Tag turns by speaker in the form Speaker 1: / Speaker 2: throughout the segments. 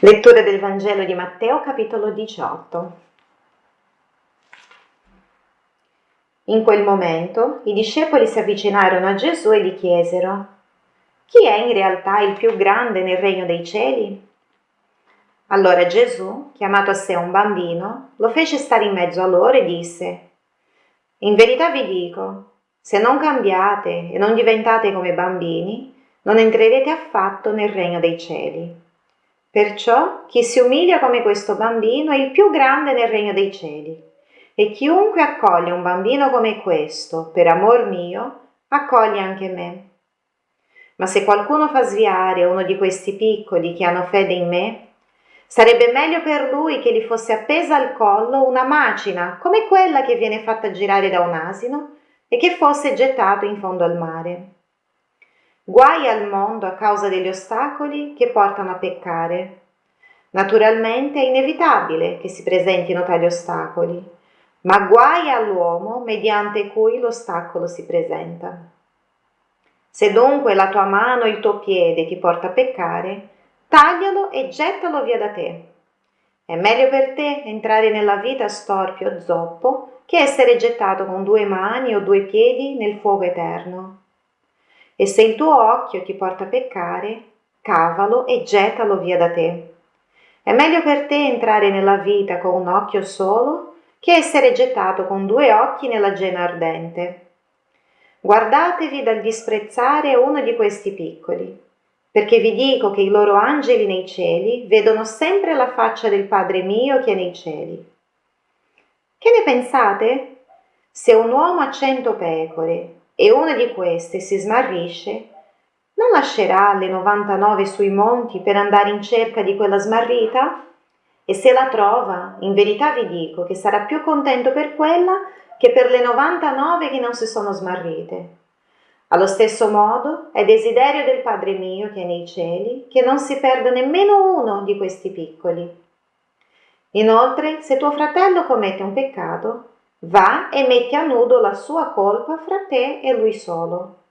Speaker 1: Lettura del Vangelo di Matteo capitolo 18. In quel momento i discepoli si avvicinarono a Gesù e gli chiesero, chi è in realtà il più grande nel regno dei cieli? Allora Gesù, chiamato a sé un bambino, lo fece stare in mezzo a loro e disse, in verità vi dico, se non cambiate e non diventate come bambini, non entrerete affatto nel regno dei cieli. Perciò chi si umilia come questo bambino è il più grande nel regno dei cieli. E chiunque accoglie un bambino come questo, per amor mio, accoglie anche me. Ma se qualcuno fa sviare uno di questi piccoli che hanno fede in me, sarebbe meglio per lui che gli fosse appesa al collo una macina come quella che viene fatta girare da un asino e che fosse gettato in fondo al mare. Guai al mondo a causa degli ostacoli che portano a peccare. Naturalmente è inevitabile che si presentino tali ostacoli, ma guai all'uomo mediante cui l'ostacolo si presenta. Se dunque la tua mano o il tuo piede ti porta a peccare, taglialo e gettalo via da te. È meglio per te entrare nella vita storpio o zoppo che essere gettato con due mani o due piedi nel fuoco eterno. E se il tuo occhio ti porta a peccare, cavalo e gettalo via da te. È meglio per te entrare nella vita con un occhio solo che essere gettato con due occhi nella gena ardente. Guardatevi dal disprezzare uno di questi piccoli, perché vi dico che i loro angeli nei cieli vedono sempre la faccia del Padre mio che è nei cieli. Che ne pensate? Se un uomo ha cento pecore e una di queste si smarrisce, non lascerà le 99 sui monti per andare in cerca di quella smarrita? E se la trova, in verità vi dico che sarà più contento per quella che per le 99 che non si sono smarrite. Allo stesso modo è desiderio del Padre mio che è nei cieli che non si perda nemmeno uno di questi piccoli. Inoltre, se tuo fratello commette un peccato, Va e metti a nudo la sua colpa fra te e lui solo.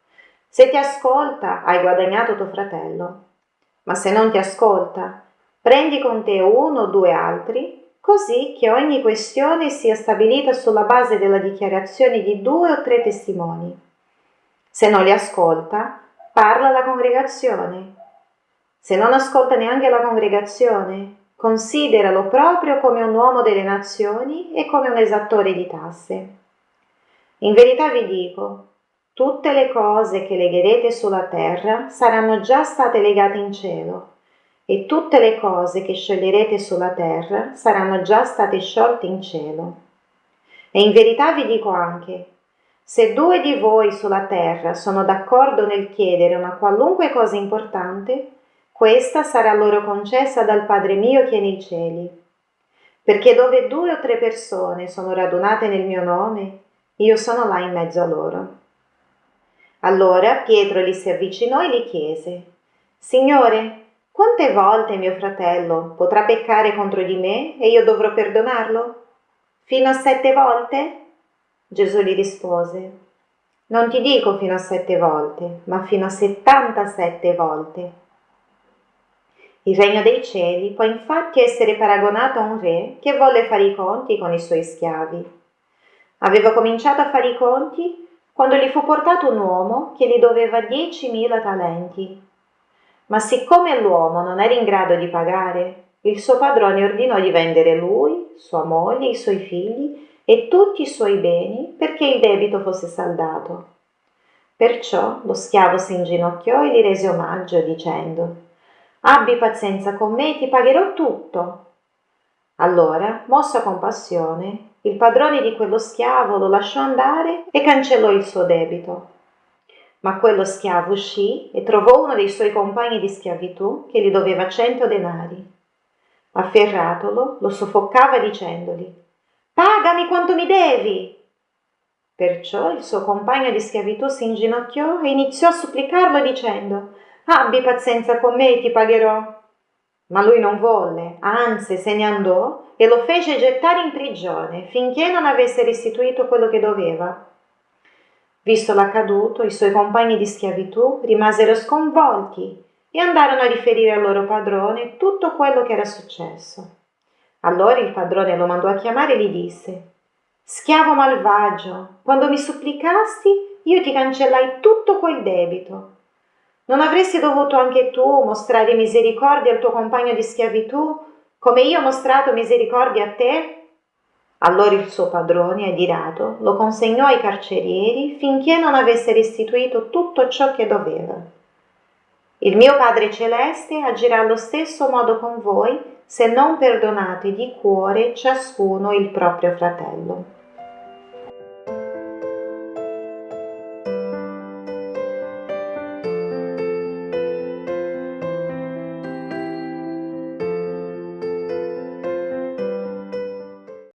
Speaker 1: Se ti ascolta, hai guadagnato tuo fratello. Ma se non ti ascolta, prendi con te uno o due altri, così che ogni questione sia stabilita sulla base della dichiarazione di due o tre testimoni. Se non li ascolta, parla alla congregazione. Se non ascolta neanche la congregazione, Consideralo proprio come un uomo delle nazioni e come un esattore di tasse. In verità vi dico, tutte le cose che legherete sulla terra saranno già state legate in cielo, e tutte le cose che scioglierete sulla terra saranno già state sciolte in cielo. E in verità vi dico anche, se due di voi sulla terra sono d'accordo nel chiedere una qualunque cosa importante, questa sarà loro concessa dal Padre mio che è nei cieli. Perché dove due o tre persone sono radunate nel mio nome, io sono là in mezzo a loro. Allora Pietro gli si avvicinò e gli chiese, Signore, quante volte mio fratello potrà peccare contro di me e io dovrò perdonarlo? Fino a sette volte? Gesù gli rispose, Non ti dico fino a sette volte, ma fino a settantasette volte. Il regno dei cieli può infatti essere paragonato a un re che volle fare i conti con i suoi schiavi. Aveva cominciato a fare i conti quando gli fu portato un uomo che gli doveva diecimila talenti. Ma siccome l'uomo non era in grado di pagare, il suo padrone ordinò di vendere lui, sua moglie, i suoi figli e tutti i suoi beni perché il debito fosse saldato. Perciò lo schiavo si inginocchiò e gli rese omaggio dicendo Abbi pazienza con me ti pagherò tutto. Allora, mosso a compassione, il padrone di quello schiavo lo lasciò andare e cancellò il suo debito. Ma quello schiavo uscì e trovò uno dei suoi compagni di schiavitù che gli doveva cento denari. Afferratolo, lo soffocava dicendogli Pagami quanto mi devi. Perciò il suo compagno di schiavitù si inginocchiò e iniziò a supplicarlo dicendo Abbi pazienza con me ti pagherò. Ma lui non volle, anzi se ne andò e lo fece gettare in prigione finché non avesse restituito quello che doveva. Visto l'accaduto, i suoi compagni di schiavitù rimasero sconvolti e andarono a riferire al loro padrone tutto quello che era successo. Allora il padrone lo mandò a chiamare e gli disse Schiavo malvagio, quando mi supplicasti io ti cancellai tutto quel debito. Non avresti dovuto anche tu mostrare misericordia al tuo compagno di schiavitù, come io ho mostrato misericordia a te? Allora il suo padrone, adirato, lo consegnò ai carcerieri finché non avesse restituito tutto ciò che doveva. Il mio Padre Celeste agirà allo stesso modo con voi se non perdonate di cuore ciascuno il proprio fratello.